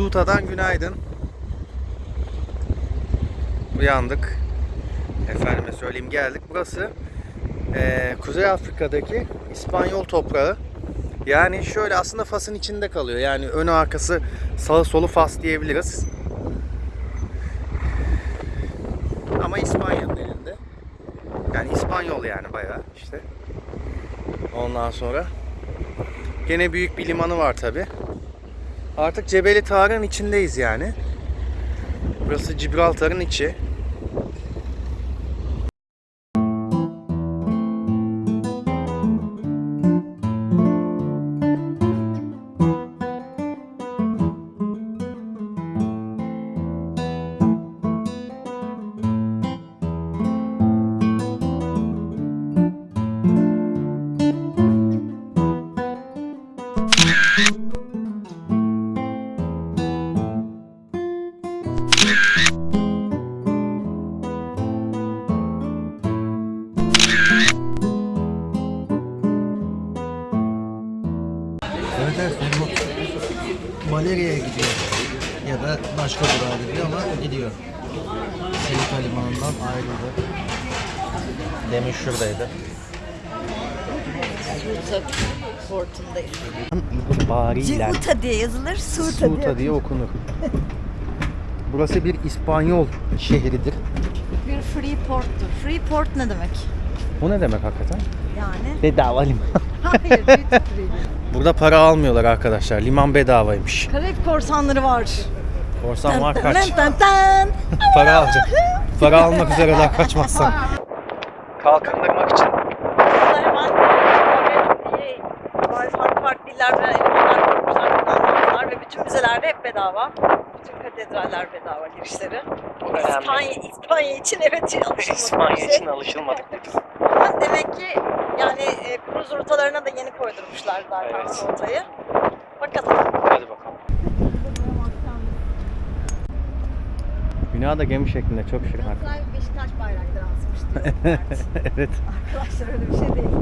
Evet, Suta'dan günaydın. Uyandık. Efendime söyleyeyim geldik. Burası eee, Kuzey Afrika'daki İspanyol toprağı. Yani şöyle aslında Fas'ın içinde kalıyor. Yani önü arkası sağı solu Fas diyebiliriz. Ama İspanya'nın elinde. Yani İspanyol yani bayağı işte. Ondan sonra gene büyük bir limanı var tabi. Artık Cebeli Tarık'ın içindeyiz yani. Burası Gibraltar'ın içi. İtibariyle diye yazılır, Suta diye. diye okunur. Burası bir İspanyol şehridir. Bir free porttur. Free port ne demek? Bu ne demek hakikaten? Yani Bedava liman. hayır. Burada para almıyorlar arkadaşlar. Liman bedavaymış. Karayip korsanları var. Korsan var kaç. tan tan tan. Para alacak. Para almak üzere daha kaçmazsan. Kalkındırmak için Burada hemen çok iyi farklı farklı dillerden elemanlar kurmuşlar, planlamışlar ve bütün müzelerde hep bedava. Bütün katedraller bedava girişleri. İspanya, İspanya için evet alışılmadık bir şey. alışılmadık. Ama demek ki yani e, kruz rotalarına da yeni koydurmuşlar zaten Evet. rotayı. Bakalım. Bina da gemi şeklinde çok şirin. Galatasaray Beşiktaş bayrakları asmıştı. evet. Arkadaşlar öyle bir şey değil.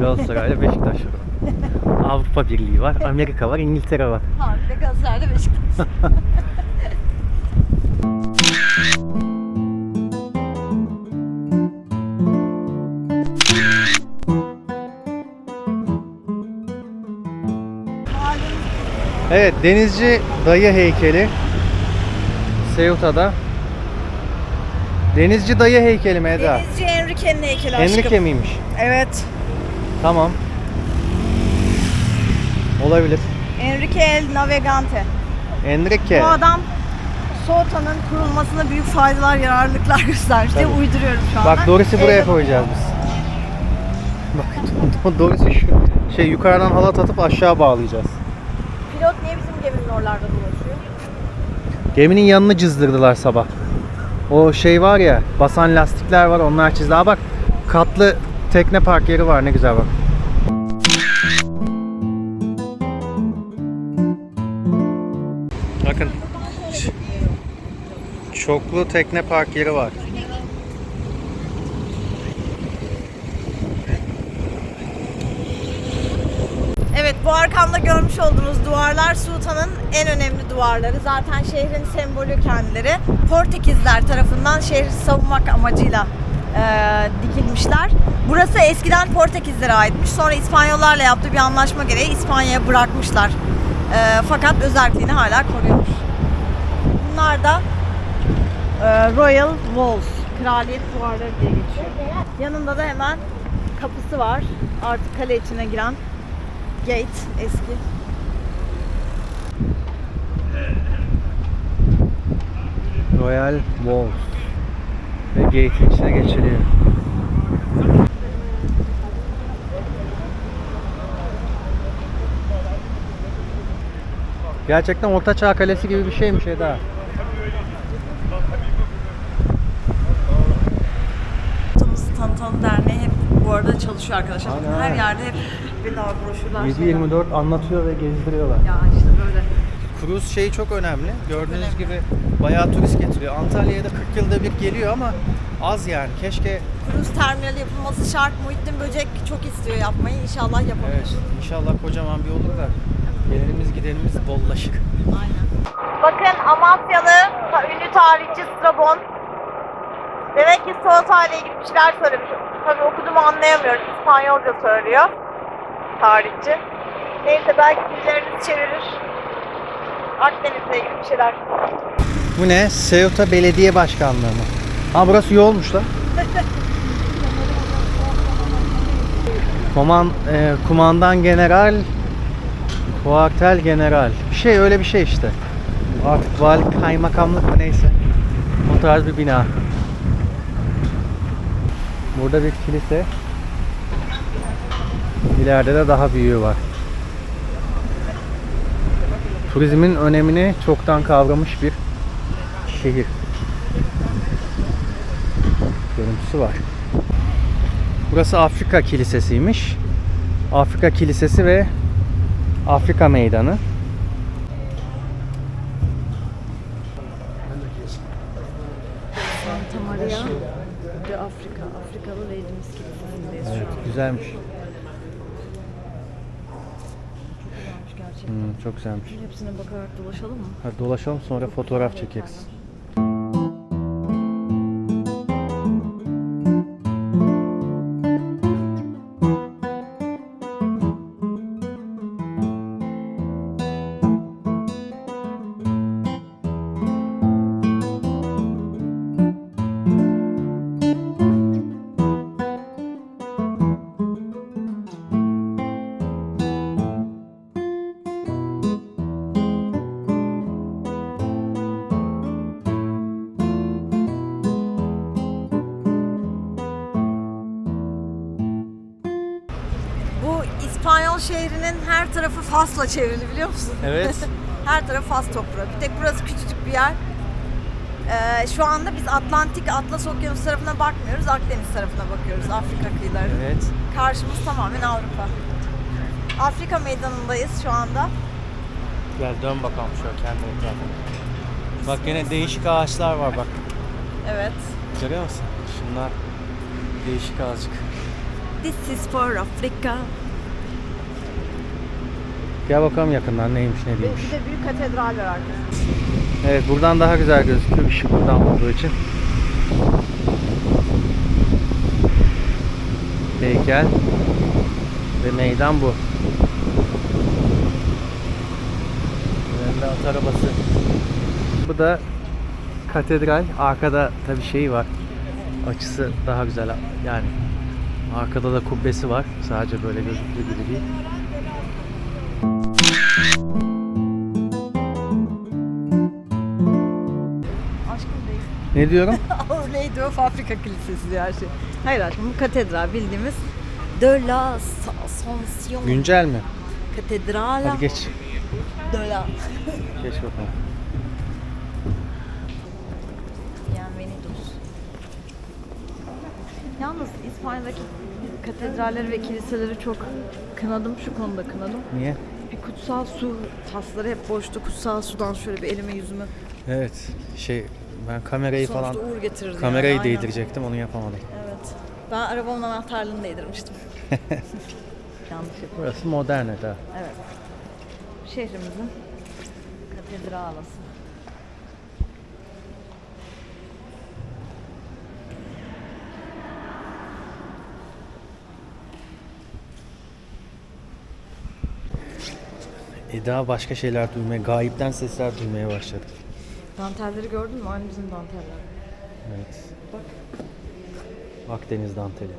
Galatasaray'la Beşiktaş var. Avrupa Birliği var, Amerika var, İngiltere var. Harbi Galatasaray'da Beşiktaş. Evet, denizci dayı heykeli. Ceuta'da. Denizci dayı heykeli mi Eda? Denizci Enrique'nin heykeli aşkım. Enrique miymiş? Evet. Tamam. Olabilir. Enrique el Navegante. Enrique. Bu adam Sota'nın kurulmasına büyük faydalar, yararlılıklar göstermiş diye Tabii. uyduruyorum şu anda. Bak Doris'i buraya koyacağız biz. Bak Doris'i şu şey yukarıdan halat atıp aşağı bağlayacağız. Pilot niye bizim geminin oralarda dolaşıyor? Geminin yanını cızdırdılar sabah. O şey var ya, basan lastikler var, onlar çizdi. Aa bak, katlı tekne park yeri var, ne güzel bak. Bakın. Çoklu tekne park yeri var. Evet bu arkamda görmüş olduğunuz duvarlar Sultan'ın en önemli duvarları. Zaten şehrin sembolü kendileri. Portekizler tarafından şehri savunmak amacıyla e, dikilmişler. Burası eskiden Portekizlere aitmiş. Sonra İspanyollarla yaptığı bir anlaşma gereği İspanya'ya bırakmışlar. E, fakat özelliğini hala koruyormuş. Bunlar da e, Royal Walls, kraliyet duvarları diye geçiyor. Yanında da hemen kapısı var. Artık kale içine giren Gate eski. Royal Walls. Ve gate'in içine geçiliyor. Gerçekten Orta Çağ Kalesi gibi bir şeymiş Eda. Tanıtalım Derneği hep bu arada çalışıyor arkadaşlar. Aynen. her yerde hep bedava broşürler. şeyler. 7-24 anlatıyor ve gezdiriyorlar. Ya işte böyle. Kruz şeyi çok önemli. Gördüğünüz gibi bayağı turist getiriyor. Antalya'ya da 40 yılda bir geliyor ama az yani. Keşke Kruz terminali yapılması şart. Muhittin Böcek çok istiyor yapmayı. İnşallah yapabilir. evet inşallah kocaman bir olur da gelirimiz gidenimiz bollaşık. Bakın Amasyalı ünlü tarihçi Strabon. Demek ki Salata ile ilgili bir şeyler söylemiş. Tabii okuduğumu anlayamıyorum. İspanyolca söylüyor. Tarihçi. Neyse belki birileriniz çevirir. Akdeniz'le ilgili bir şeyler. Bu ne? Ceuta Belediye Başkanlığı mı? Ha burası yolmuş lan. Koman, e, kumandan general, kuartel general. Bir şey öyle bir şey işte. Artık vali kaymakamlık mı neyse. O tarz bir bina. Burada bir kilise. İleride de daha büyüğü var. Turizmin önemini çoktan kavramış bir şehir. Görüntüsü var. Burası Afrika Kilisesi'ymiş. Afrika Kilisesi ve Afrika Meydanı. Santa Maria de Afrika. Afrikalı Leydimiz Kilisesi'ndeyiz Evet, güzelmiş. gerçekten. Hmm, çok güzelmiş. Hepsine bakarak dolaşalım mı? Hadi dolaşalım sonra fotoğraf çekeriz. Her tarafı Fas'la çevrili biliyor musun? Evet. her tarafı Fas toprağı. Bir tek burası küçücük bir yer. Ee, şu anda biz Atlantik, Atlas Okyanusu tarafına bakmıyoruz. Akdeniz tarafına bakıyoruz. Afrika kıyılarının. Evet. Karşımız tamamen Avrupa. Afrika meydanındayız şu anda. Gel dön bakalım şöyle kendi etrafına. Bak yine değişik ağaçlar var bak. Evet. Görüyor musun? Şunlar değişik azıcık. This is for Africa. Gel bakalım yakından neymiş ne değilmiş. bir de büyük katedral var arkadaşlar. Evet buradan daha güzel gözüküyor ışık buradan olduğu için. Heykel ve meydan bu. Önünde at arabası. Bu da katedral. Arkada tabi şey var. Açısı daha güzel. Yani arkada da kubbesi var. Sadece böyle gözüktüğü gibi değil. Ne diyorum? Our Lady of Africa Kilisesi diyor her şey. Hayır aşkım bu katedral bildiğimiz De la Ascension Güncel mi? Katedrala Hadi geç. de la Geç bakalım. Bienvenidos. Yalnız İspanya'daki katedralleri ve kiliseleri çok kınadım. Şu konuda kınadım. Niye? Bir kutsal su tasları hep boştu. Kutsal sudan şöyle bir elime yüzümü Evet. Şey ben kamerayı falan sonuçta uğur getirirdi. kamerayı yani, aynen. değdirecektim onu yapamadım. Evet. Ben arabamın anahtarlığını değdirmiştim. Yanlış. Burası modern Eda. Evet. Şehrimizin katedralası. Eda başka şeyler duymaya, gayipten sesler duymaya başladı. Dantelleri gördün mü? Aynı bizim danteller. Evet. Bak. Akdeniz danteli.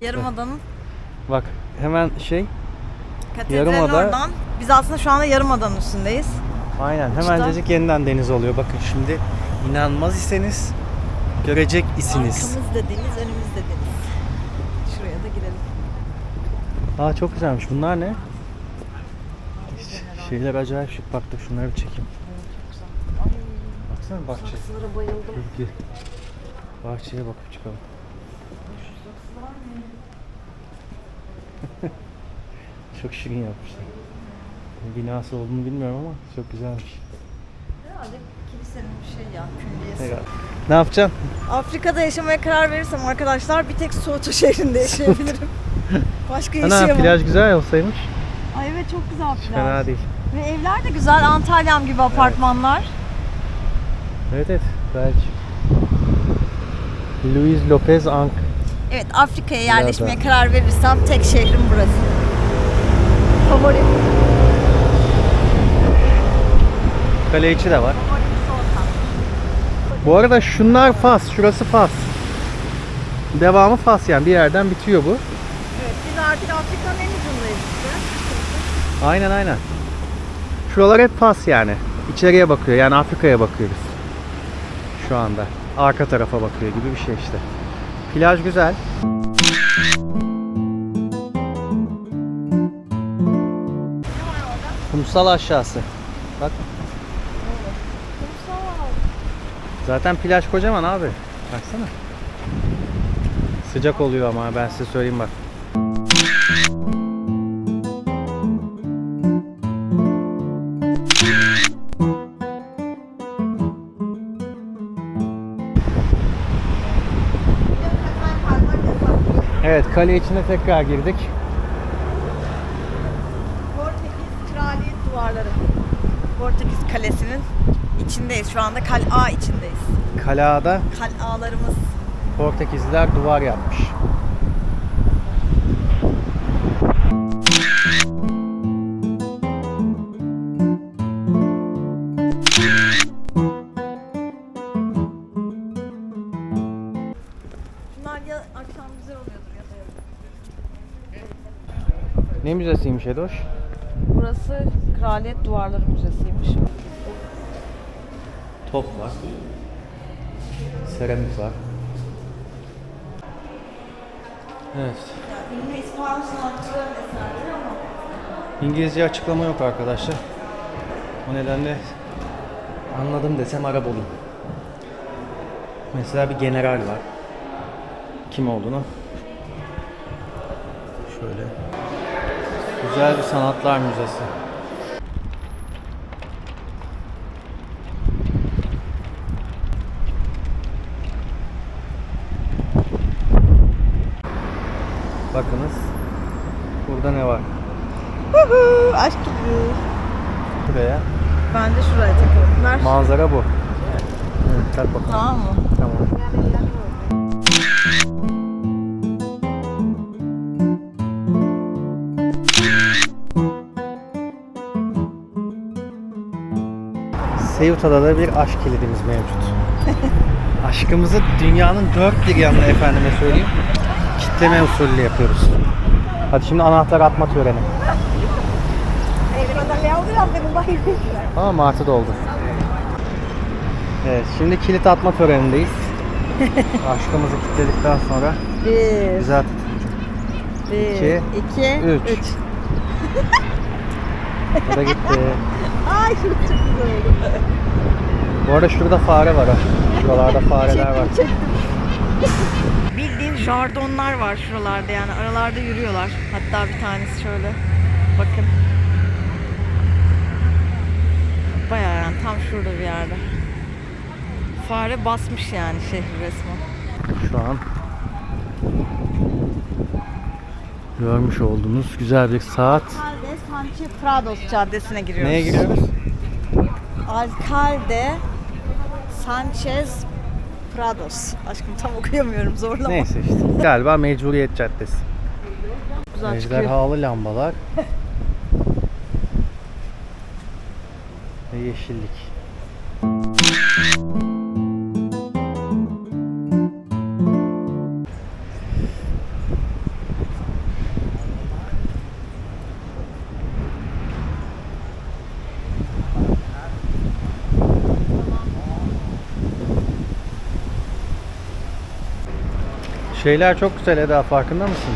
Yarımada'nın Bak hemen şey katedralin Yarımada- oradan. Biz aslında şu anda Yarımada'nın üstündeyiz. aynen hemencecik yeniden deniz oluyor. Bakın şimdi inanmaz iseniz görecek isiniz. Arkamızda deniz, önümüzde deniz. Şuraya da girelim. Aa çok güzelmiş. Bunlar ne? Şeyler acayip şık. Bak da şunları bir çekeyim. Baksana bahçe. saksılara bayıldım. Gel. Bahçeye bakıp çıkalım. çok şirin yapmışlar. Binası olduğunu bilmiyorum ama çok güzelmiş. Herhalde kilise senin bir şey ya külliyesi. Ne yapacaksın? Afrika'da yaşamaya karar verirsem arkadaşlar bir tek Soğutu şehrinde yaşayabilirim. Başka Ana yaşayamam. plaj güzel olsaymış. Ay evet çok güzel plaj. Fena değil. Ve evler de güzel Antalya'm gibi apartmanlar. Evet evet belki. Luis Lopez Ank. Evet Afrika'ya yerleşmeye Nerede? karar verirsem tek şehrim burası. Favorim. Kale içi de var. Bu arada şunlar Fas, şurası Fas. Devamı Fas yani bir yerden bitiyor bu. Artık Afrika'nın en ucundayız işte. Aynen aynen. Şuralar hep Fas yani. İçeriye bakıyor yani Afrika'ya bakıyoruz. Şu anda. Arka tarafa bakıyor gibi bir şey işte. Plaj güzel. Kumsal aşağısı. Bak. Zaten plaj kocaman abi. Baksana. Sıcak oluyor ama ben size söyleyeyim bak. Evet kale içine tekrar girdik. Portekiz Kraliyet Duvarları. Portekiz Kalesi'nin içindeyiz. Şu anda kal'a içindeyiz. Kalada Kal'alarımız. Portekizliler duvar yapmış. Ne müzesiymiş Edoş? Burası Kraliyet Duvarları Müzesi'ymiş. Top var. Seramik var. Evet. İngilizce açıklama yok arkadaşlar. O nedenle anladım desem Arap olur. Mesela bir general var. Kim olduğunu. Şöyle. Güzel bir sanatlar müzesi. Bakınız. Burada ne var? aşk gibi. Buraya. Ben de şuraya takıyorum. Ver. Manzara bu. Evet, tak bakalım. Tamam mı? Tamam. Ceuhta'da da bir aşk kilidimiz mevcut. Aşkımızı dünyanın dört bir yanına efendime söyleyeyim. Kitleme usulü yapıyoruz. Hadi şimdi anahtar atma töreni. Ama martı doldu. Evet şimdi kilit atma törenindeyiz. Aşkımızı kilitledikten sonra Bir, güzel bir, iki, iki, üç. üç. o da gitti. Ay çok güzel oldu. Bu arada şurada fare var ha. Şuralarda fareler var. Bildiğin jardonlar var şuralarda yani aralarda yürüyorlar. Hatta bir tanesi şöyle. Bakın. Bayağı yani tam şurada bir yerde. Fare basmış yani şehri resmen. Şu an görmüş olduğunuz güzel bir saat. Alcalde Sanchez Prados Caddesi'ne giriyoruz. Neye giriyoruz? Alcalde Sanchez Prados. Aşkım tam okuyamıyorum zorlama. Neyse işte. Galiba Mecburiyet Caddesi. Güzel çıkıyor. Ejderhalı lambalar. Ve yeşillik. Şeyler çok güzel Eda farkında mısın?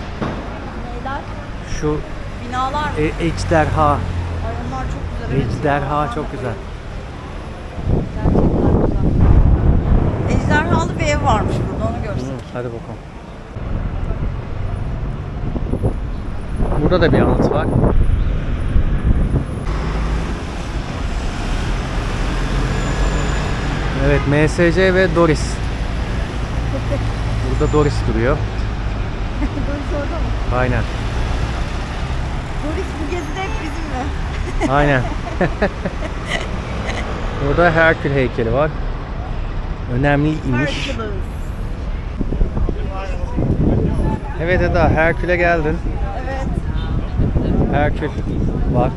Neyler? Şu Binalar mı? e, ejderha, Ay onlar çok güzel. ejderha çok güzel. Gerçekten güzel. Ejderhalı bir ev varmış burada onu görsün. Hı, Hadi bakalım. Burada da bir anıt var. Evet MSC ve Doris. Burada Doris duruyor. Doris orada mı? Aynen. Doris bu gezide hep bizimle. Aynen. Burada Herkül heykeli var. Önemliymiş. Hercules. Evet Eda, Herkül'e geldin. Evet. Herkül var.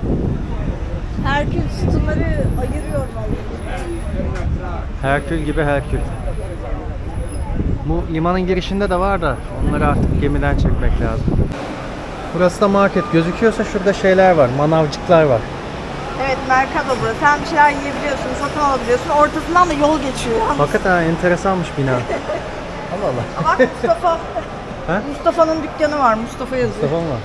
Herkül sütunları ayırıyor vallahi. Herkül gibi Herkül. Bu limanın girişinde de var da onları artık gemiden çekmek lazım. Burası da market. Gözüküyorsa şurada şeyler var. Manavcıklar var. Evet Mercado burası. Hem bir şeyler yiyebiliyorsun, satın alabiliyorsun. Ortasından da yol geçiyor. Hakikaten ha, enteresanmış bina. Allah Allah. Bak Mustafa. Ha? Mustafa'nın dükkanı var. Mustafa yazıyor. Tamam mı?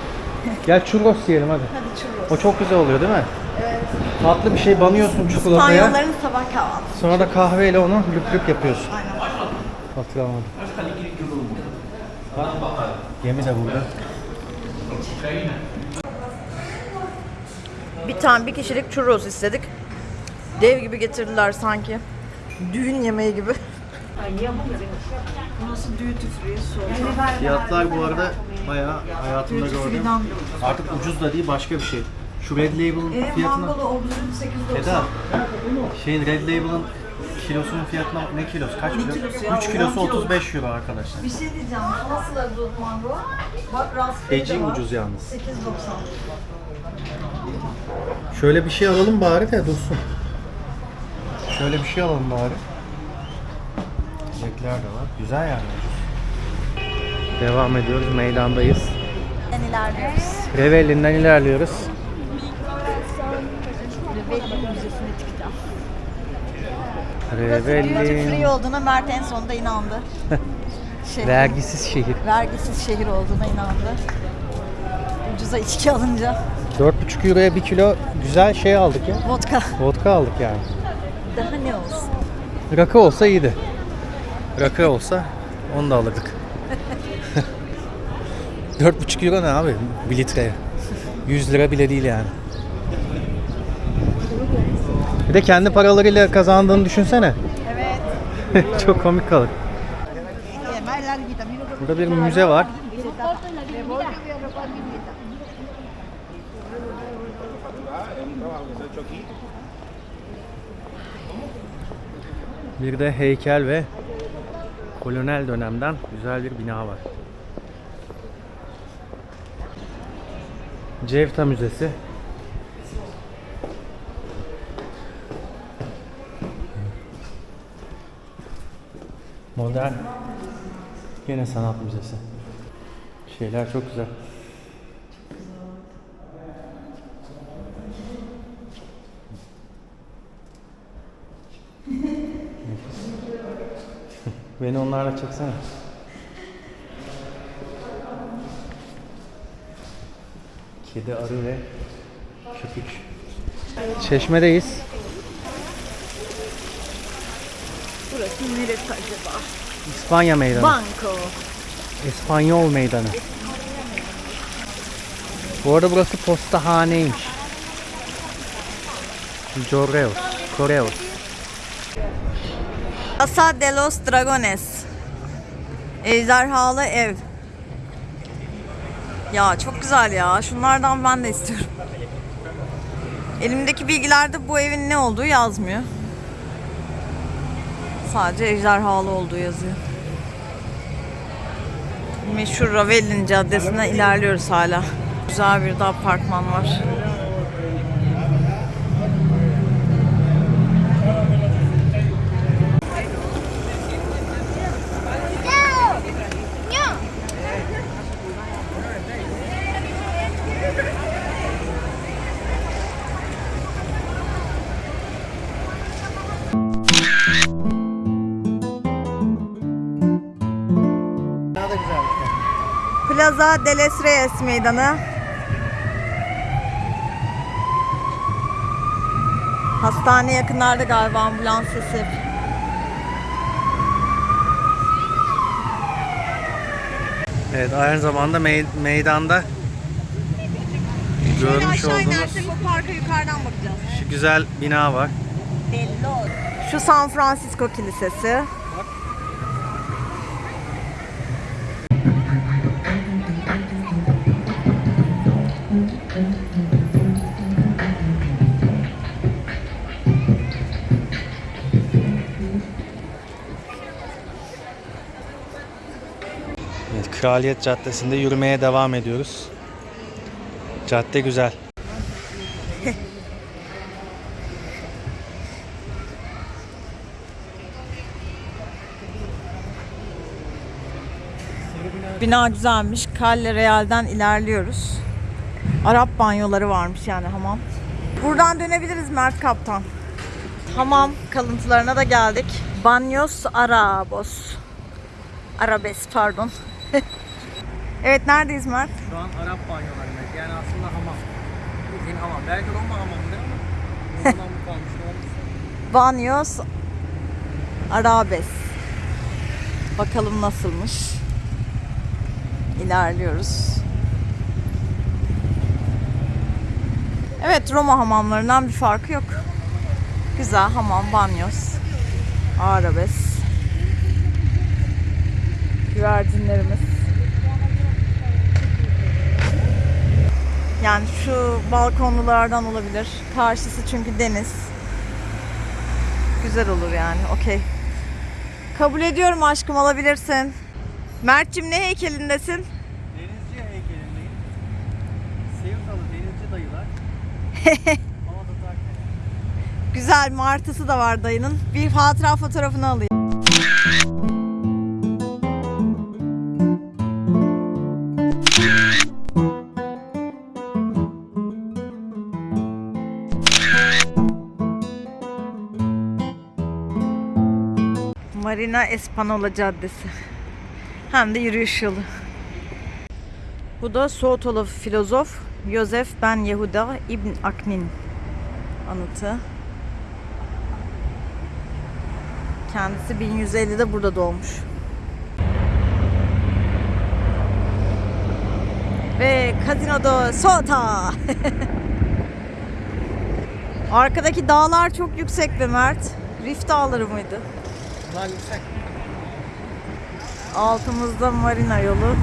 Gel churros yiyelim hadi. Hadi churros. O çok güzel oluyor değil mi? Evet. Tatlı bir şey banıyorsun çikolataya. İspanyolların sabah kahvaltısı. Sonra da kahveyle onu lüp lüp yapıyorsun. Aynen. Hatırlamadım. Bak, Gemi de burada. Bir tane bir kişilik churros istedik. Dev gibi getirdiler sanki. Düğün yemeği gibi. Burası soğuk. Fiyatlar bu arada bayağı hayatımda gördüm. Artık ucuz da değil başka bir şey. Şu Red Label'ın E, fiyatına... mangolu obzun 8.90. Eda, şeyin Red Label'ın kilosunun fiyatına ne kilosu? Kaç Ne kilo? kilosu ya? 3 kilosu 10 kilo. 35 euro arkadaşlar. Bir şey diyeceğim. Nasıl abzun mango? Bak raspberry Eci de var. ucuz yalnız. 8.90. Şöyle bir şey alalım bari de dursun. Şöyle bir şey alalım bari. Çiçekler de var. Güzel yani. Devam ediyoruz. Meydandayız. Ben ilerliyoruz. Revelli'nden ilerliyoruz. Duty Revelli. free olduğuna Mert en sonunda inandı. Şehrin Vergisiz şehir. vergisiz şehir olduğuna inandı. Ucuza içki alınca 4,5 euroya 1 kilo güzel şey aldık ya. vodka Vodka aldık yani. daha ne olsun. Rakı olsa iyiydi. Rakı olsa onu da alırdık. 4,5 euro ne abi bir litreye? 100 lira bile değil yani. De kendi paralarıyla kazandığını düşünsene. Evet. Çok komik kalır. Burada bir müze var. Bir de heykel ve kolonel dönemden güzel bir bina var. Cevta Müzesi. Modern Yine sanat müzesi. Şeyler çok güzel. Beni onlarla çeksene. Kedi, arı ve köpük. Çeşmedeyiz. Neresi acaba? İspanya meydanı. Banco. İspanyol meydanı. Bu arada burası postahaneymiş. Correos. Correos. Casa de los Dragones. Ejderhalı ev. Ya çok güzel ya. Şunlardan ben de istiyorum. Elimdeki bilgilerde bu evin ne olduğu yazmıyor. Sadece ejderhalı olduğu yazıyor. Meşhur Ravelin Caddesi'ne ilerliyoruz hala. Güzel bir de apartman var. Plaza de les Reyes Meydanı. Hastane yakınlarda galiba ambulans sesi. Evet aynı zamanda mey- meydanda görmüş olduğunuz o parka yukarıdan bakacağız. şu güzel bina var. Şu San Francisco Kilisesi. Evet, Kraliyet Caddesi'nde yürümeye devam ediyoruz. Cadde güzel. Bina güzelmiş. Calle Real'den ilerliyoruz. Arap banyoları varmış yani hamam. Buradan dönebiliriz Mert Kaptan. Hamam kalıntılarına da geldik. Banyos Arabos. Arabes pardon. evet neredeyiz Mert? Şu an Arap banyolarındayız. Yani aslında hamam. Bildiğin hamam. Belki Roma hamamıdır ama o zaman bu kalmış. Banyos Arabes. Bakalım nasılmış. İlerliyoruz. Evet Roma hamamlarından bir farkı yok. Güzel hamam, banyos, arabes. Güvercinlerimiz. Yani şu balkonlulardan olabilir. Karşısı çünkü deniz. Güzel olur yani. Okey. Kabul ediyorum aşkım alabilirsin. Mert'cim ne heykelindesin? Denizci heykelindeyim. Seyirtalı denizci dayılar. Güzel martısı da var dayının. Bir hatıra fotoğrafını alayım. Marina Espanola Caddesi. Hem de yürüyüş yolu. Bu da Soğutolu filozof Yosef Ben Yehuda İbn Aknin anıtı. Kendisi 1150'de burada doğmuş. Ve Casino Sota. Arkadaki dağlar çok yüksek be Mert. Rif dağları mıydı? Bunlar yüksek. Altımızda marina yolu.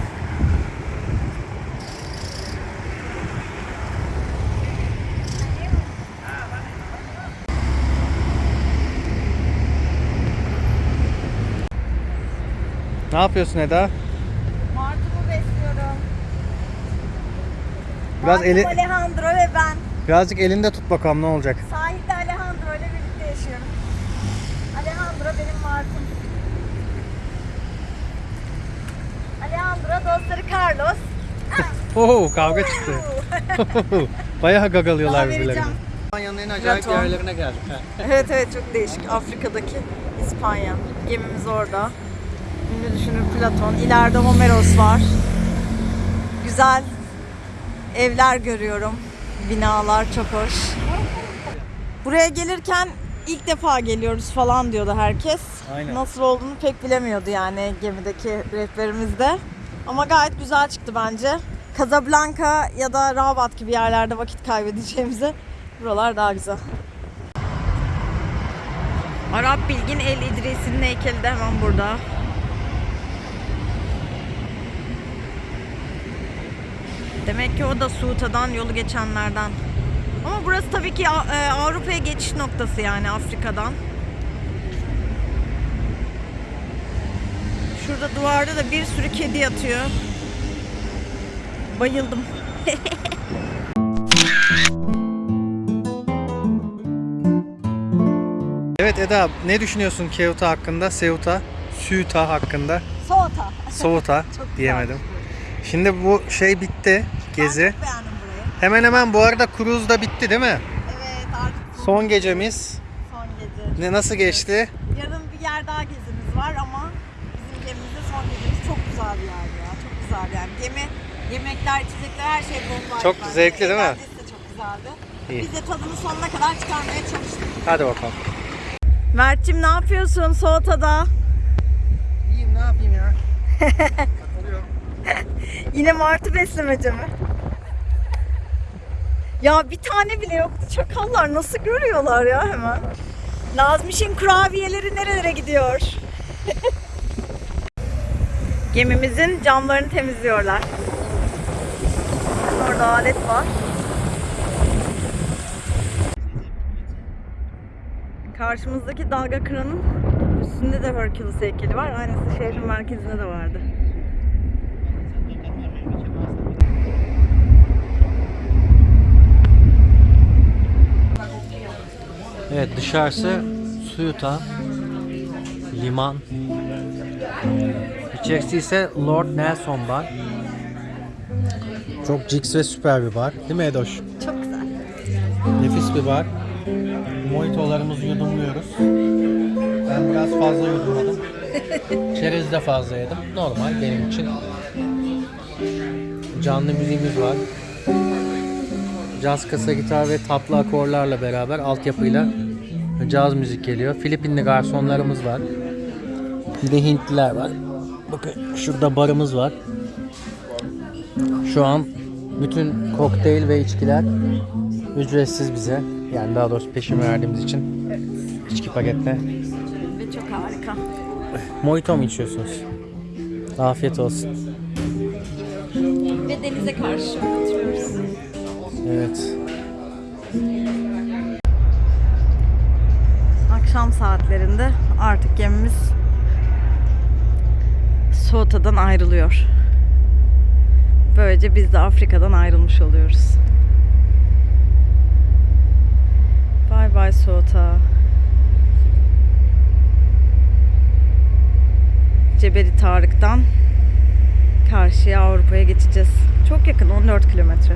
Ne yapıyorsun Eda? Martı'mı besliyorum. Biraz Martım eli- Alejandro ve ben. Birazcık elinde tut bakalım ne olacak. Sahilde Alejandro ile birlikte yaşıyorum. Alejandro benim martım. Alejandro dostları Carlos. Oo kavga çıktı. Bayağı gagalıyorlar Daha birbirlerini. vereceğim. İspanya'nın en acayip Platon. yerlerine geldik. ha. Evet evet çok değişik. Afrika'daki İspanya. Gemimiz orada. Ünlü düşünür Platon. İleride Homeros var. Güzel evler görüyorum. Binalar çok hoş. Buraya gelirken ilk defa geliyoruz falan diyordu herkes. Aynen. Nasıl olduğunu pek bilemiyordu yani gemideki rehberimiz de. Ama gayet güzel çıktı bence. Casablanca ya da Rabat gibi yerlerde vakit kaybedeceğimize buralar daha güzel. Arap Bilgin El İdrisi'nin heykeli de hemen burada. Demek ki o da Suuta'dan yolu geçenlerden. Ama burası tabii ki e, Avrupa'ya geçiş noktası yani Afrika'dan. Şurada duvarda da bir sürü kedi yatıyor. Bayıldım. Evet Eda ne düşünüyorsun Ceuta hakkında? Ceuta, Ceuta hakkında. Soğuta. Güzel. diyemedim. Şimdi bu şey bitti gezi. Ben çok beğendim burayı. Hemen hemen bu arada cruise da bitti değil mi? Evet artık Son gecemiz. son gece. Ne nasıl geçti? Yarın bir yer daha gezimiz var ama bizim gemimizde son gecemiz çok güzel bir yer ya. Çok Gemi, yemekler, içecekler her şey bomba. Çok zevkli değil mi? Eğlencesi de çok güzeldi. İyi. Biz de tadını sonuna kadar çıkarmaya çalıştık. Hadi bakalım. Mert'cim ne yapıyorsun Soğuta'da? İyiyim ne yapayım ya? Takılıyorum. Yine martı beslemece mi? Ya bir tane bile yoktu. Çakallar nasıl görüyorlar ya hemen? Nazmiş'in kurabiyeleri nerelere gidiyor? Gemimizin camlarını temizliyorlar. Orada alet var. Karşımızdaki dalga kıranın üstünde de Hercules heykeli var. Aynısı şehrin merkezinde de vardı. Evet dışarısı Suyuta liman. İçerisi ise Lord Nelson bar. Çok ciks ve süper bir bar. Değil mi Edoş? Çok güzel. Nefis bir bar. Mojitolarımızı yudumluyoruz. Ben biraz fazla yudumladım. Çerez de fazla yedim. Normal benim için. Canlı müziğimiz var. Caz kasa gitar ve tatlı akorlarla beraber altyapıyla caz müzik geliyor. Filipinli garsonlarımız var. Bir de Hintliler var. Bakın şurada barımız var. Şu an bütün kokteyl ve içkiler ücretsiz bize. Yani daha doğrusu peşin verdiğimiz için içki paketle. Ve çok harika. Mojito mu içiyorsunuz? Afiyet olsun. Ve denize karşı oturuyoruz. Evet. Akşam saatlerinde artık gemimiz Soğuta'dan ayrılıyor. Böylece biz de Afrika'dan ayrılmış oluyoruz. Bay bay Soğuta. Cebeli Tarık'tan karşıya Avrupa'ya geçeceğiz. Çok yakın 14 kilometre.